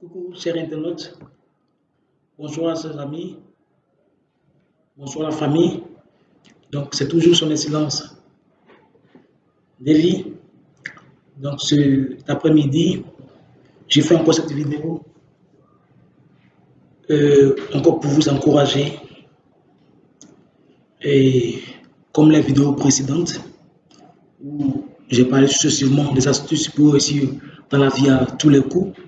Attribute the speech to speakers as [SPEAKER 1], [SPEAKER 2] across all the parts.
[SPEAKER 1] Coucou chers internautes, bonjour à ses amis, bonjour la famille. Donc c'est toujours son excellence David. Donc cet après-midi, j'ai fait encore cette vidéo euh, encore pour vous encourager. Et comme les vidéos précédentes, où j'ai parlé successivement des astuces pour réussir dans la vie à tous les coups,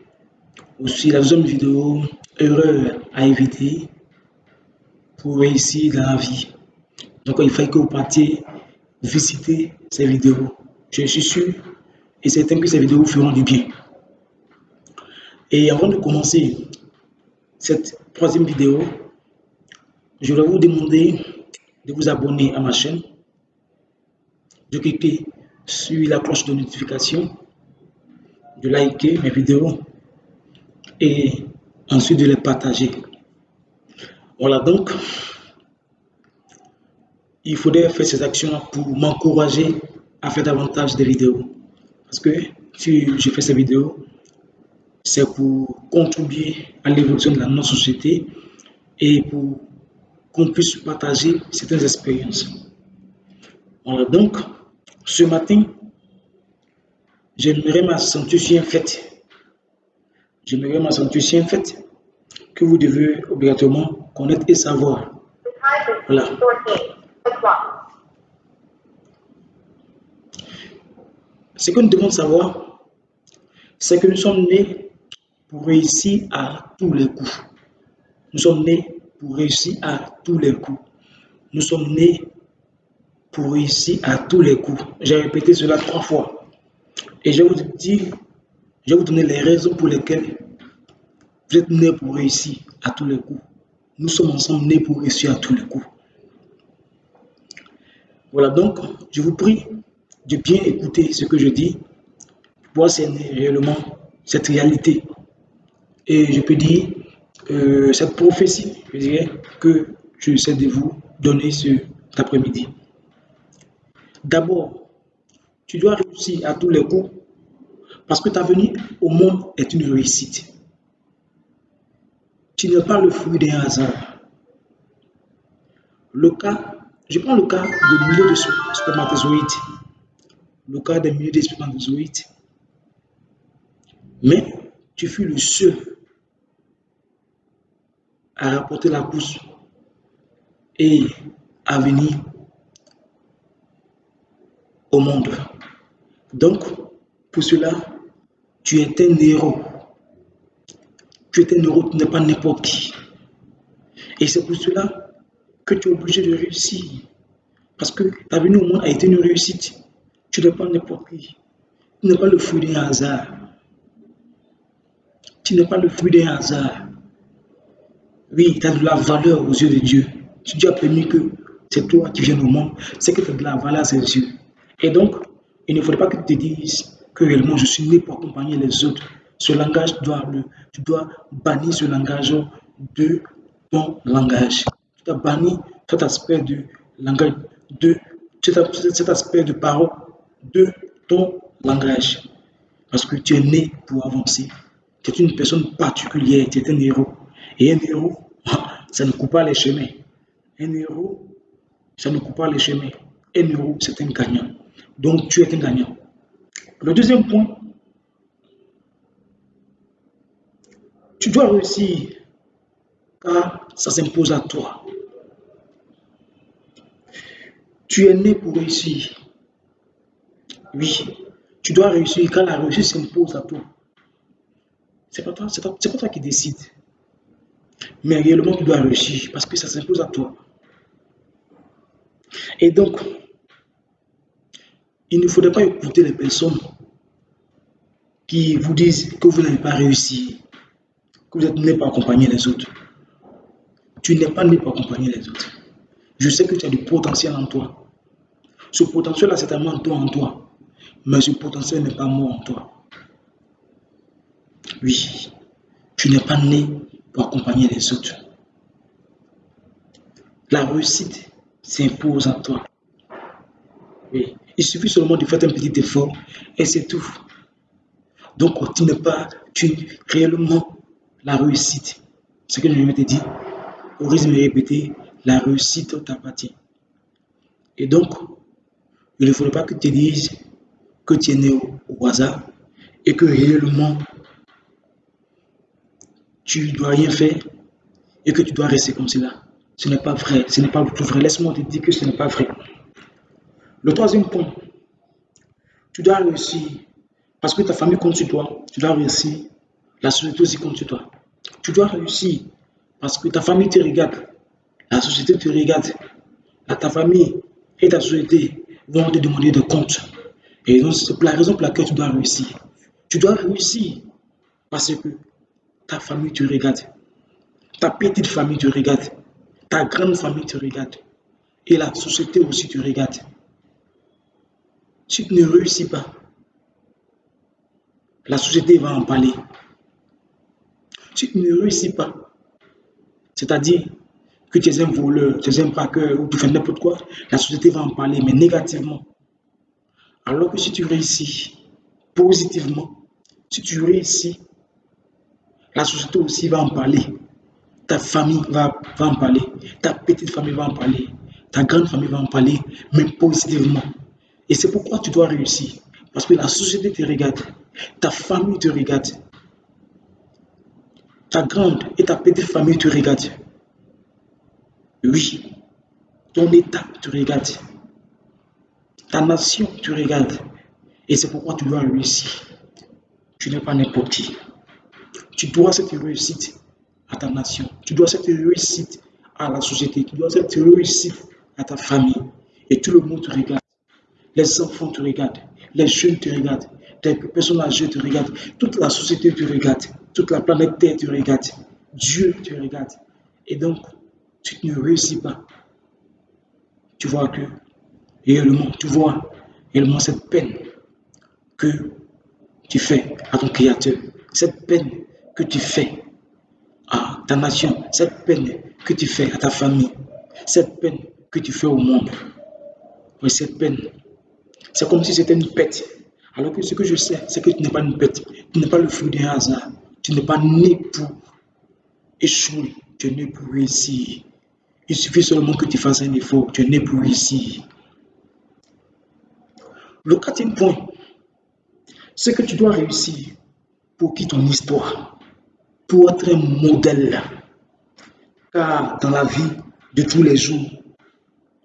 [SPEAKER 1] aussi la deuxième vidéo, erreur à éviter pour réussir dans la vie. Donc il faut que vous partiez visiter ces vidéos. Je suis sûr et certain que ces vidéos vous feront du bien. Et avant de commencer cette troisième vidéo, je vais vous demander de vous abonner à ma chaîne, de cliquer sur la cloche de notification, de liker mes vidéos et ensuite de les partager. Voilà donc, il faudrait faire ces actions pour m'encourager à faire davantage de vidéos. Parce que si je fais ces vidéos, c'est pour contribuer à l'évolution de la notre société et pour qu'on puisse partager certaines expériences. Voilà donc, ce matin, j'aimerais m'accentuer sur un fait J'aimerais m'accentuer un fait que vous devez obligatoirement connaître et savoir. Voilà. Ce que nous devons savoir, c'est que nous sommes nés pour réussir à tous les coups. Nous sommes nés pour réussir à tous les coups. Nous sommes nés pour réussir à tous les coups. J'ai répété cela trois fois. Et je vous dis je vais vous donner les raisons pour lesquelles vous êtes nés pour réussir à tous les coups. Nous sommes ensemble nés pour réussir à tous les coups. Voilà donc, je vous prie de bien écouter ce que je dis pour cerner réellement cette réalité. Et je peux dire, euh, cette prophétie, je dirais, que je sais de vous donner cet après-midi. D'abord, tu dois réussir à tous les coups parce que ta venue au monde est une réussite. Tu n'es pas le fruit d'un hasard. Le cas, je prends le cas de milliers de spermatozoïdes. Le cas des milliers de spermatozoïdes. Mais tu fus le seul à rapporter la pousse et à venir au monde. Donc, pour cela, tu es un héros. Tu es un héros, tu n'es pas n'importe qui. Et c'est pour cela que tu es obligé de réussir. Parce que ta venue au monde a été une réussite. Tu n'es pas n'importe qui. Tu n'es pas le fruit d'un hasard. Tu n'es pas le fruit d'un hasard. Oui, tu as de la valeur aux yeux de Dieu. Si Dieu a permis que c'est toi qui viens au monde, c'est que tu as de la valeur à ses yeux. Et donc, il ne faudrait pas que tu te dises que réellement je suis né pour accompagner les autres. Ce langage, doit le, tu dois bannir ce langage de ton langage. Tu dois bannir cet aspect de langage, de cet aspect de parole de ton langage. Parce que tu es né pour avancer. Tu es une personne particulière, tu es un héros. Et un héros, ça ne coupe pas les chemins. Un héros, ça ne coupe pas les chemins. Un héros, c'est un gagnant. Donc tu es un gagnant. Le deuxième point, tu dois réussir car ça s'impose à toi. Tu es né pour réussir. Oui, tu dois réussir car la réussite s'impose à toi. C'est pas toi, c'est pas toi qui décide. Mais réellement, tu dois réussir parce que ça s'impose à toi. Et donc, il ne faudrait pas écouter les personnes qui vous disent que vous n'avez pas réussi, que vous êtes né pour accompagner les autres. Tu n'es pas né pour accompagner les autres. Je sais que tu as du potentiel en toi. Ce potentiel-là, c'est tellement toi en toi. Mais ce potentiel n'est pas moi en toi. Oui, tu n'es pas né pour accompagner les autres. La réussite s'impose en toi. Oui. Il suffit seulement de faire un petit effort et c'est tout. Donc tu n'es pas, tu réellement, la réussite. Ce que je vais te dire, au risque de répéter, la réussite t'appartient. Et donc, il ne faudrait pas que tu dises que tu es né au, hasard et que réellement tu ne dois rien faire et que tu dois rester comme cela. Ce n'est pas vrai, ce n'est pas tout vrai. Laisse-moi te dire que ce n'est pas vrai. Le troisième point, tu dois réussir parce que ta famille compte sur toi. Tu dois réussir. La société aussi compte sur toi. Tu dois réussir parce que ta famille te regarde. La société te regarde. ta famille et ta société vont te demander de compte. Et donc, c'est la raison pour laquelle tu dois réussir. Tu dois réussir parce que ta famille te regarde. Ta petite famille te regarde. Ta grande famille te regarde. Et la société aussi te regarde. Si tu ne réussis pas, la société va en parler. Si tu ne réussis pas, c'est-à-dire que tu es un voleur, tu es un braqueur ou tu fais n'importe quoi, la société va en parler, mais négativement. Alors que si tu réussis positivement, si tu réussis, la société aussi va en parler. Ta famille va, va en parler. Ta petite famille va en parler. Ta grande famille va en parler, mais positivement. Et c'est pourquoi tu dois réussir. Parce que la société te regarde. Ta famille te regarde. Ta grande et ta petite famille te regardent. Oui, ton État te regarde. Ta nation te regarde. Et c'est pourquoi tu dois réussir. Tu n'es pas n'importe qui. Tu dois cette réussite à ta nation. Tu dois cette réussite à la société. Tu dois cette réussite à ta famille. Et tout le monde te regarde. Les enfants te regardent. Les jeunes te regardent. Les personnes âgées te regardent. Toute la société te regarde. Toute la planète Terre te regarde. Dieu te regarde. Et donc, tu ne réussis pas. Tu vois que réellement, tu vois réellement cette peine que tu fais à ton Créateur, cette peine que tu fais à ta nation, cette peine que tu fais à ta famille, cette peine que tu fais au monde. Oui, cette peine, c'est comme si c'était une pète. Alors que ce que je sais, c'est que tu n'es pas une pète, tu n'es pas le fruit d'un hasard, tu n'es pas né pour échouer, tu es né pour réussir. Il suffit seulement que tu fasses un effort, tu es né pour réussir. Le quatrième point, c'est que tu dois réussir pour qui ton histoire, pour être un modèle. Car dans la vie de tous les jours,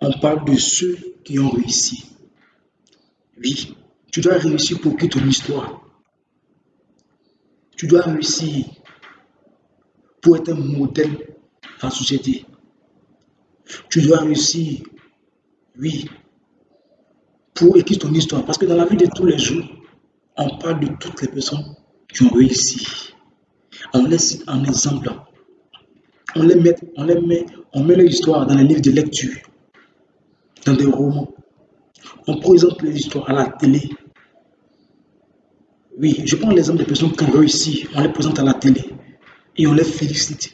[SPEAKER 1] on parle de ceux qui ont réussi. Oui, tu dois réussir pour qui ton histoire. Tu dois réussir pour être un modèle la société. Tu dois réussir, oui, pour écrire ton histoire. Parce que dans la vie de tous les jours, on parle de toutes les personnes qui ont réussi. On les cite en exemple. On les met, on les met, on met leur histoire dans les livres de lecture, dans des romans. On présente les histoires à la télé. Oui, je prends l'exemple des personnes qui ont réussi. On les présente à la télé et on les félicite.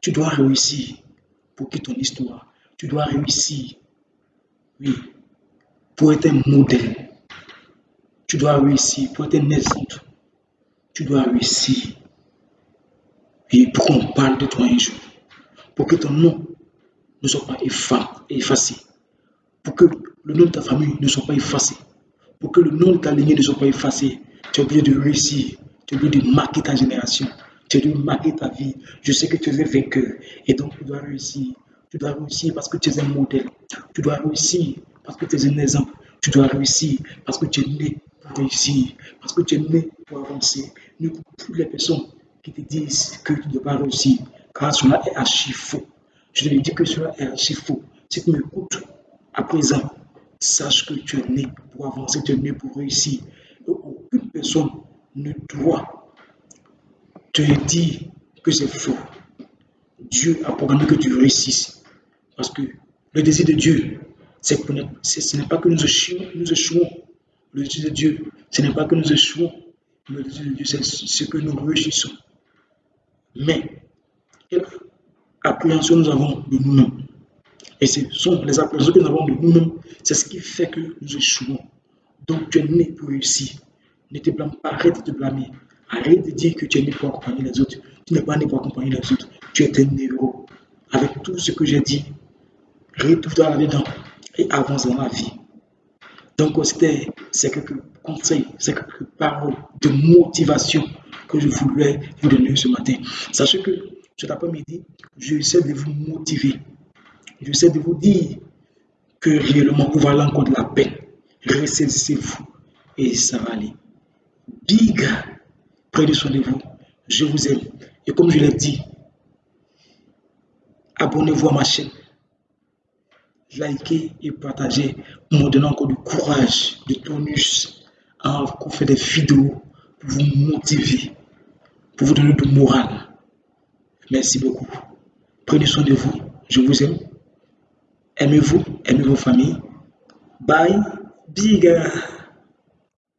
[SPEAKER 1] Tu dois réussir pour que ton histoire. Tu dois réussir. Oui, pour être un modèle. Tu dois réussir pour être un exemple. Tu dois réussir. Et pour qu'on parle de toi un jour. Pour que ton nom ne soit pas effacé. Pour que le nom de ta famille ne soit pas effacé. Pour que le nom de ta lignée ne soit pas effacé. Tu es obligé de réussir. Tu es obligé de marquer ta génération. Tu es obligé de marquer ta vie. Je sais que tu es un vainqueur. Et donc, tu dois réussir. Tu dois réussir parce que tu es un modèle. Tu dois réussir parce que tu es un exemple. Tu dois réussir parce que tu es né pour réussir, parce que tu es né pour avancer. Ne toutes les personnes qui te disent que tu ne dois pas réussir, car cela est archi faux. Je te dis que cela est archi faux. Si tu m'écoutes à présent, sache que tu es né pour avancer, tu es né pour réussir. aucune personne ne doit te dire que c'est faux. Dieu a programmé que tu réussisses. Parce que le désir de Dieu, c'est ce n'est pas que nous échouons, nous échouons. Le désir de Dieu, ce n'est pas que nous échouons. Le désir de Dieu, c'est ce que nous réussissons. Mais, quelle appréhension nous avons de nous-mêmes? Et ce sont les appréhensions que nous avons de nous-mêmes, c'est ce qui fait que nous échouons. Donc, tu es né pour réussir. Ne te blâme pas, arrête de te blâmer. Arrête de dire que tu es né pour accompagner les autres. Tu n'es pas né pour accompagner les autres. Tu es un héros. Avec tout ce que j'ai dit, retrouve-toi là-dedans et avance dans la vie. Donc, c'était c'est quelques conseils, c'est quelques paroles de motivation que je voulais vous donner ce matin. Sachez que cet après-midi, j'essaie de vous motiver. J'essaie de vous dire que réellement, vous allez encore de la peine. Ressaisissez-vous et ça va aller. Big, prenez soin de vous. Je vous aime. Et comme je l'ai dit, abonnez-vous à ma chaîne. Likez et partagez pour me donner encore du courage, du tonus à faire des vidéos pour vous motiver, pour vous donner du moral. Merci beaucoup. Prenez soin de vous. Je vous aime. Aimez-vous, aimez vos familles. Bye, big.